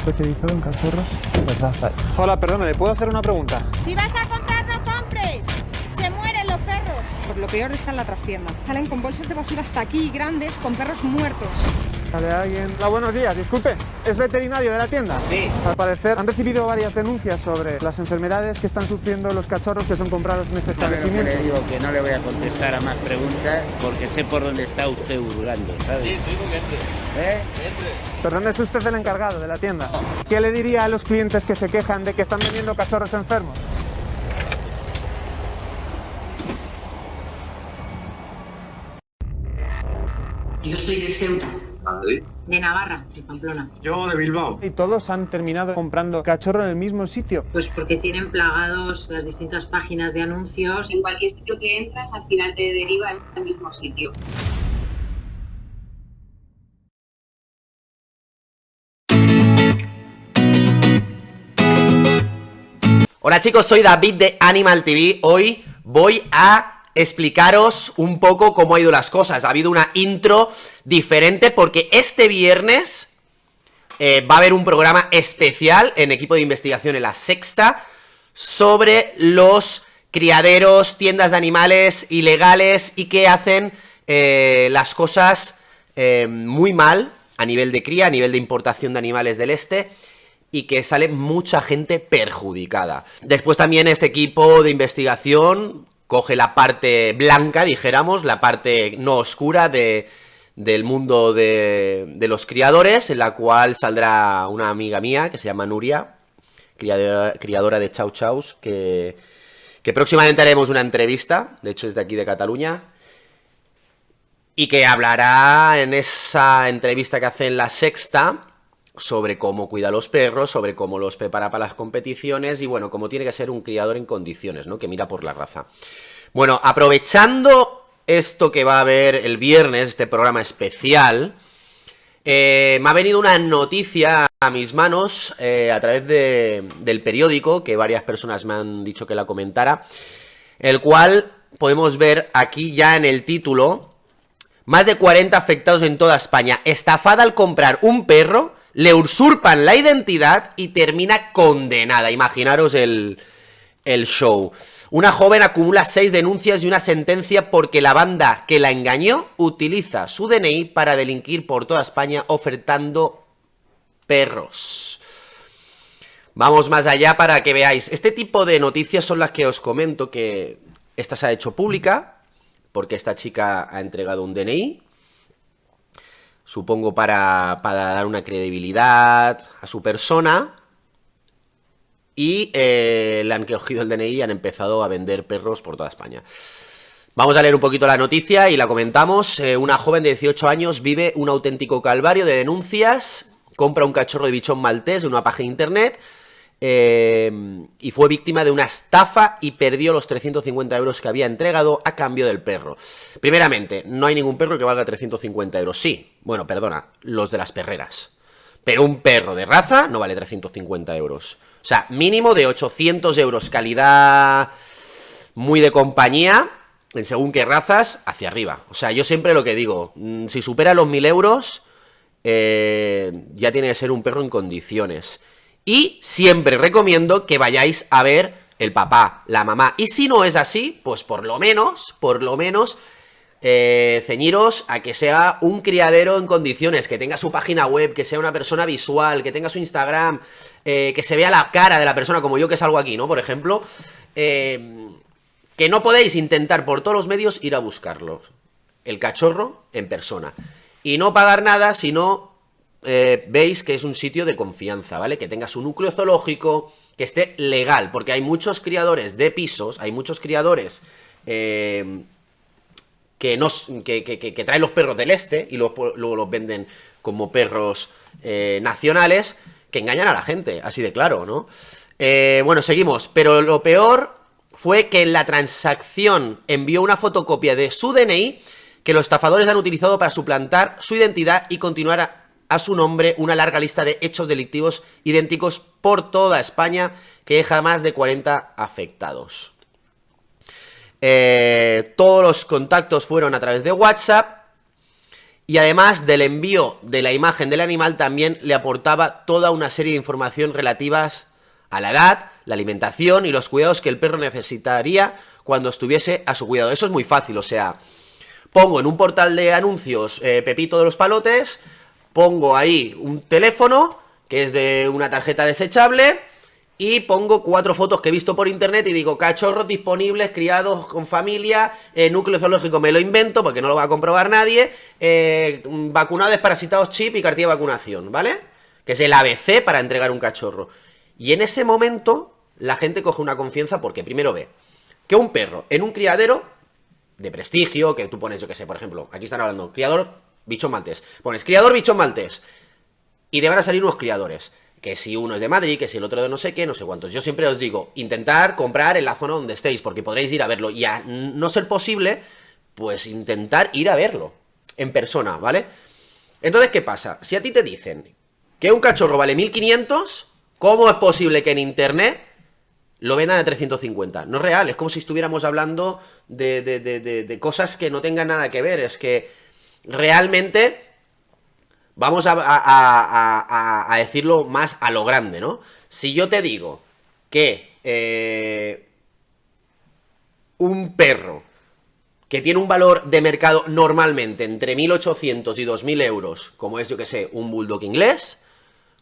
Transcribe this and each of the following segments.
especializado en cachorros de raza. Hola, perdona, ¿le puedo hacer una pregunta? Si vas a comprar, no compres. Se mueren los perros. Por lo peor está en la trastienda. Salen con bolsas de basura hasta aquí grandes con perros muertos. ¿Sale alguien? Hola, buenos días, disculpe. ¿Es veterinario de la tienda? Sí. Al parecer han recibido varias denuncias sobre las enfermedades que están sufriendo los cachorros que son comprados en este establecimiento. le digo que no le voy a contestar a más preguntas porque sé por dónde está usted hurgando, ¿sabes? Sí, digo que entre. ¿Eh? Perdón, es usted el encargado de la tienda. ¿Qué le diría a los clientes que se quejan de que están vendiendo cachorros enfermos? Yo soy de Ceuta, Madrid. de Navarra, de Pamplona. Yo de Bilbao. Y todos han terminado comprando cachorro en el mismo sitio. Pues porque tienen plagados las distintas páginas de anuncios. En cualquier sitio que entras, al final te deriva al mismo sitio. Hola chicos, soy David de Animal TV. Hoy voy a explicaros un poco cómo ha ido las cosas. Ha habido una intro diferente porque este viernes eh, va a haber un programa especial en equipo de investigación en la sexta sobre los criaderos, tiendas de animales ilegales y que hacen eh, las cosas eh, muy mal a nivel de cría, a nivel de importación de animales del este y que sale mucha gente perjudicada. Después también este equipo de investigación coge la parte blanca, dijéramos, la parte no oscura de, del mundo de, de los criadores, en la cual saldrá una amiga mía que se llama Nuria, criadora, criadora de Chau Chaus, que, que próximamente haremos una entrevista, de hecho es de aquí de Cataluña, y que hablará en esa entrevista que hace en la sexta sobre cómo cuida a los perros, sobre cómo los prepara para las competiciones y bueno, cómo tiene que ser un criador en condiciones, ¿no? Que mira por la raza. Bueno, aprovechando esto que va a haber el viernes, este programa especial, eh, me ha venido una noticia a mis manos eh, a través de, del periódico, que varias personas me han dicho que la comentara, el cual podemos ver aquí ya en el título, más de 40 afectados en toda España, estafada al comprar un perro le usurpan la identidad y termina condenada. Imaginaros el, el show. Una joven acumula seis denuncias y una sentencia porque la banda que la engañó utiliza su DNI para delinquir por toda España ofertando perros. Vamos más allá para que veáis. Este tipo de noticias son las que os comento que esta se ha hecho pública porque esta chica ha entregado un DNI supongo para, para, dar una credibilidad a su persona. Y eh, le han cogido el DNI y han empezado a vender perros por toda España. Vamos a leer un poquito la noticia y la comentamos. Eh, una joven de 18 años vive un auténtico calvario de denuncias. Compra un cachorro de bichón maltés en una página de internet. Eh, y fue víctima de una estafa y perdió los 350 euros que había entregado a cambio del perro. Primeramente, no hay ningún perro que valga 350 euros. Sí, bueno, perdona, los de las perreras. Pero un perro de raza no vale 350 euros. O sea, mínimo de 800 euros, calidad muy de compañía, en según qué razas, hacia arriba. O sea, yo siempre lo que digo, si supera los 1000 euros, eh, ya tiene que ser un perro en condiciones. Y siempre recomiendo que vayáis a ver el papá, la mamá. Y si no es así, pues por lo menos, por lo menos, eh, ceñiros a que sea un criadero en condiciones, que tenga su página web, que sea una persona visual, que tenga su Instagram, eh, que se vea la cara de la persona, como yo que salgo aquí, ¿no? Por ejemplo, eh, que no podéis intentar por todos los medios ir a buscarlos. El cachorro en persona. Y no pagar nada, sino eh, veis que es un sitio de confianza, ¿vale? Que tenga su núcleo zoológico, que esté legal, porque hay muchos criadores de pisos, hay muchos criadores eh, que, nos, que, que, que, traen los perros del este y luego, los venden como perros eh, nacionales, que engañan a la gente, así de claro, ¿no? Eh, bueno, seguimos, pero lo peor fue que en la transacción envió una fotocopia de su DNI que los estafadores han utilizado para suplantar su identidad y continuar a, a su nombre una larga lista de hechos delictivos idénticos por toda España que deja más de 40 afectados. Eh, todos los contactos fueron a través de WhatsApp Y además del envío de la imagen del animal también le aportaba toda una serie de información relativas a la edad, la alimentación y los cuidados que el perro necesitaría cuando estuviese a su cuidado. Eso es muy fácil, o sea, pongo en un portal de anuncios eh, Pepito de los Palotes, pongo ahí un teléfono que es de una tarjeta desechable y pongo cuatro fotos que he visto por internet y digo, cachorros disponibles, criados con familia, eh, núcleo zoológico me lo invento porque no lo va a comprobar nadie, eh, vacunados, desparasitados, chip y cartilla de vacunación, ¿vale? Que es el ABC para entregar un cachorro. Y en ese momento la gente coge una confianza porque primero ve que un perro en un criadero de prestigio, que tú pones, yo que sé, por ejemplo, aquí están hablando, criador bichón maltés, pones criador bichón maltés y te van a salir unos criadores que si uno es de Madrid, que si el otro de no sé qué, no sé cuántos. Yo siempre os digo, intentar comprar en la zona donde estéis, porque podréis ir a verlo. Y a no ser posible, pues intentar ir a verlo en persona, ¿vale? Entonces, ¿qué pasa? Si a ti te dicen que un cachorro vale 1500, ¿cómo es posible que en internet lo vendan a 350? No es real, es como si estuviéramos hablando de, de, de, de cosas que no tengan nada que ver. Es que realmente Vamos a, decirlo más a lo grande, ¿no? Si yo te digo que eh, un perro que tiene un valor de mercado normalmente entre 1.800 y 2.000 euros, como es, yo que sé, un bulldog inglés,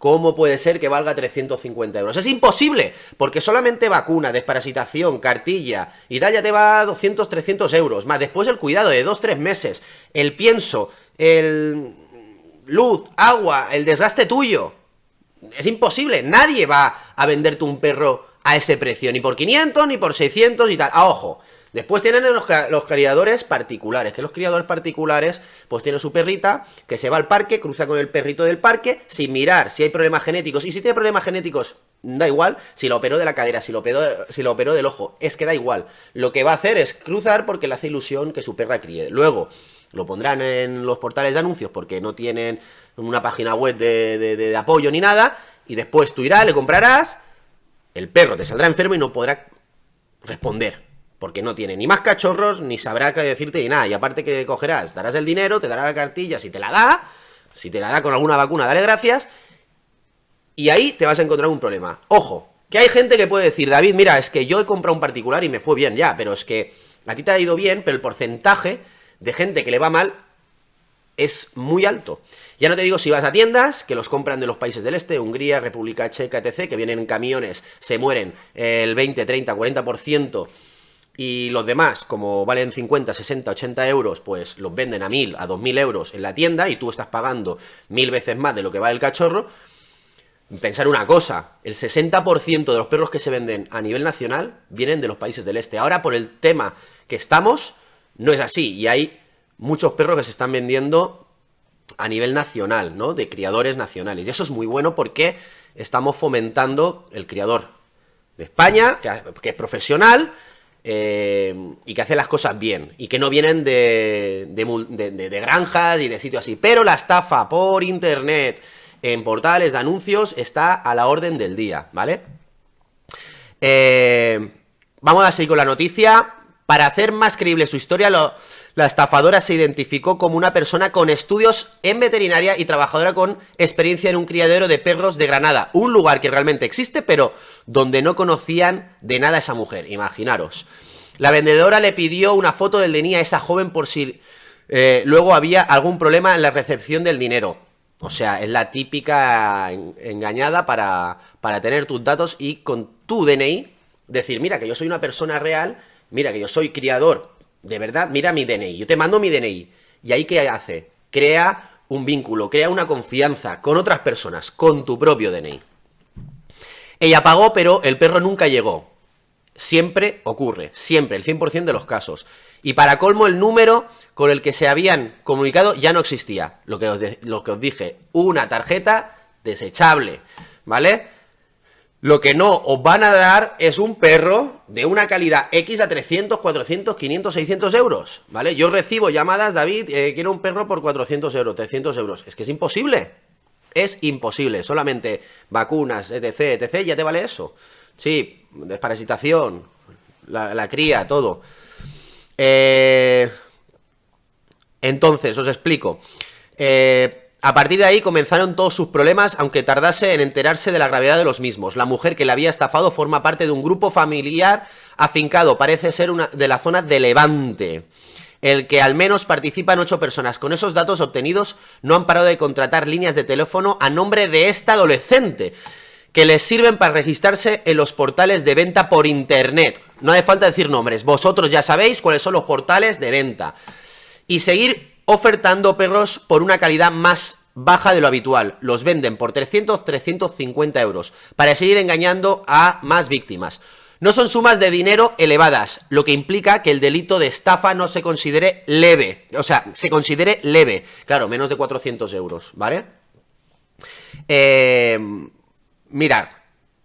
¿cómo puede ser que valga 350 euros? Es imposible, porque solamente vacuna, desparasitación, cartilla y tal ya te va a 200, 300 euros, más después el cuidado de 2-3 meses, el pienso, el luz, agua, el desgaste tuyo. Es imposible, nadie va a venderte un perro a ese precio, ni por 500, ni por 600 y tal. A ojo, después tienen los, criadores particulares, que los criadores particulares, pues tienen su perrita, que se va al parque, cruza con el perrito del parque, sin mirar si hay problemas genéticos. Y si tiene problemas genéticos, da igual, si lo operó de la cadera, si lo operó, si lo operó del ojo, es que da igual. Lo que va a hacer es cruzar porque le hace ilusión que su perra críe. Luego, lo pondrán en los portales de anuncios porque no tienen una página web de, apoyo ni nada, y después tú irás, le comprarás, el perro te saldrá enfermo y no podrá responder, porque no tiene ni más cachorros, ni sabrá qué decirte ni nada, y aparte que cogerás, darás el dinero, te dará la cartilla, si te la da, si te la da con alguna vacuna, dale gracias, y ahí te vas a encontrar un problema. Ojo, que hay gente que puede decir, David, mira, es que yo he comprado un particular y me fue bien ya, pero es que a ti te ha ido bien, pero el porcentaje de gente que le va mal es muy alto. Ya no te digo si vas a tiendas, que los compran de los países del este, Hungría, República Checa, etc., que vienen en camiones, se mueren el 20, 30, 40%, y los demás, como valen 50, 60, 80 euros, pues los venden a 1000, a 2000 euros en la tienda, y tú estás pagando mil veces más de lo que vale el cachorro. Pensar una cosa, el 60% de los perros que se venden a nivel nacional vienen de los países del este. Ahora, por el tema que estamos, no es así, y hay muchos perros que se están vendiendo a nivel nacional, ¿no? De criadores nacionales. Y eso es muy bueno porque estamos fomentando el criador de España, que, es profesional eh, y que hace las cosas bien. Y que no vienen de, de, granjas y de sitios así. Pero la estafa por internet, en portales de anuncios, está a la orden del día, ¿vale? Eh, vamos a seguir con la noticia. Para hacer más creíble su historia, la estafadora se identificó como una persona con estudios en veterinaria y trabajadora con experiencia en un criadero de perros de Granada. Un lugar que realmente existe, pero donde no conocían de nada a esa mujer, imaginaros. La vendedora le pidió una foto del DNI a esa joven por si eh, luego había algún problema en la recepción del dinero. O sea, es la típica engañada para, para tener tus datos y con tu DNI decir, mira que yo soy una persona real mira que yo soy criador, de verdad, mira mi DNI, yo te mando mi DNI. ¿Y ahí qué hace? Crea un vínculo, crea una confianza con otras personas, con tu propio DNI. Ella pagó, pero el perro nunca llegó. Siempre ocurre, siempre, el 100% de los casos. Y para colmo, el número con el que se habían comunicado ya no existía. Lo que os, lo que os dije, una tarjeta desechable, ¿vale? Lo que no os van a dar es un perro de una calidad X a 300, 400, 500, 600 euros, ¿vale? Yo recibo llamadas, David, eh, quiero un perro por 400 euros, 300 euros. Es que es imposible. Es imposible. Solamente vacunas, etc, etc, ya te vale eso. Sí, desparasitación, la, la cría, todo. Eh... Entonces, os explico. Eh, a partir de ahí comenzaron todos sus problemas, aunque tardase en enterarse de la gravedad de los mismos. La mujer que le había estafado forma parte de un grupo familiar afincado, parece ser una de la zona de Levante el que al menos participan ocho personas. Con esos datos obtenidos no han parado de contratar líneas de teléfono a nombre de esta adolescente, que les sirven para registrarse en los portales de venta por internet. No hace falta decir nombres, vosotros ya sabéis cuáles son los portales de venta. Y seguir ofertando perros por una calidad más baja de lo habitual. Los venden por 300, 350 euros, para seguir engañando a más víctimas. No son sumas de dinero elevadas, lo que implica que el delito de estafa no se considere leve. O sea, se considere leve. Claro, menos de 400 euros, ¿vale? Eh, mirad.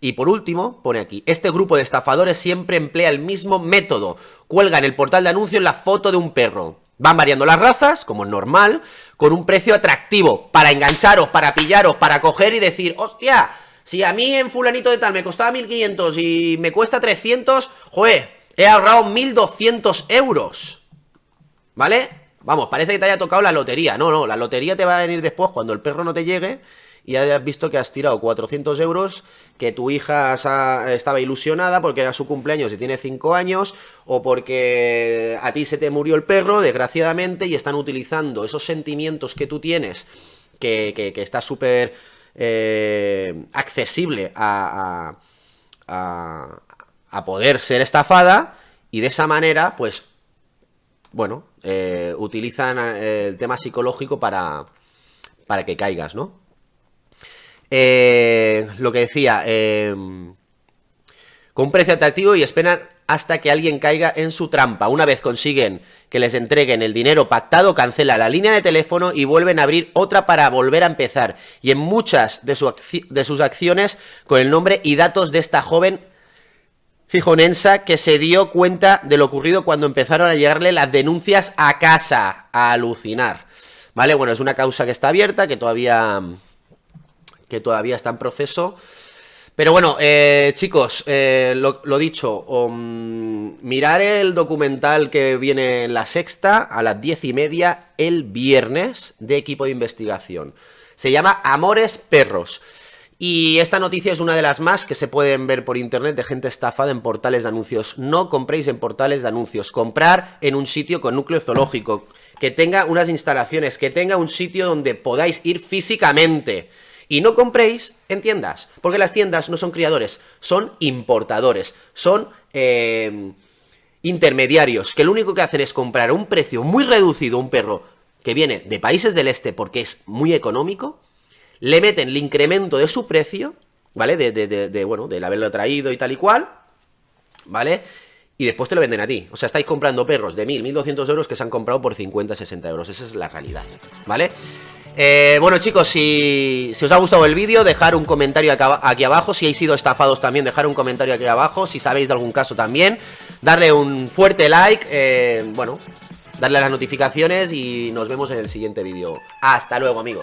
Y por último, pone aquí, este grupo de estafadores siempre emplea el mismo método. Cuelga en el portal de anuncios la foto de un perro. Van variando las razas, como es normal, con un precio atractivo, para engancharos, para pillaros, para coger y decir, hostia, si a mí en fulanito de tal me costaba 1500 y me cuesta 300, joder, he ahorrado 1200 euros. ¿Vale? Vamos, parece que te haya tocado la lotería. No, no, la lotería te va a venir después cuando el perro no te llegue y hayas visto que has tirado 400 euros, que tu hija estaba ilusionada porque era su cumpleaños y tiene 5 años, o porque a ti se te murió el perro, desgraciadamente, y están utilizando esos sentimientos que tú tienes, que, que, está súper eh, accesible a, a, poder ser estafada y de esa manera, pues, bueno, eh, utilizan eh, el tema psicológico para, para que caigas, ¿no? Lo que decía, con un precio atractivo y esperan hasta que alguien caiga en su trampa. Una vez consiguen que les entreguen el dinero pactado, cancela la línea de teléfono y vuelven a abrir otra para volver a empezar. Y en muchas de, de sus acciones con el nombre y datos de esta joven gijonensa que se dio cuenta de lo ocurrido cuando empezaron a llegarle las denuncias a casa. A alucinar. Vale, bueno, es una causa que está abierta, que todavía, que todavía está en proceso. Pero bueno, eh, chicos, eh, lo, dicho, mirar el documental que viene en la sexta a las diez y media el viernes de equipo de investigación. Se llama Amores Perros. Y esta noticia es una de las más que se pueden ver por internet de gente estafada en portales de anuncios. No compréis en portales de anuncios. Comprar en un sitio con núcleo zoológico, que tenga unas instalaciones, que tenga un sitio donde podáis ir físicamente. Y no compréis en tiendas, porque las tiendas no son criadores, son importadores, son eh, intermediarios, que lo único que hacen es comprar a un precio muy reducido un perro que viene de países del este porque es muy económico, le meten el incremento de su precio, ¿vale? De, de, de, bueno, del haberlo traído y tal y cual, ¿vale? Y después te lo venden a ti. O sea, estáis comprando perros de 1.000, 1.200 euros que se han comprado por 50, 60 euros. Esa es la realidad, ¿vale? Eh, bueno chicos, si, os ha gustado el vídeo, dejar un comentario aquí abajo. Si habéis sido estafados también, dejar un comentario aquí abajo. Si sabéis de algún caso también. Darle un fuerte like eh, Bueno, darle las notificaciones Y nos vemos en el siguiente vídeo. Hasta luego amigos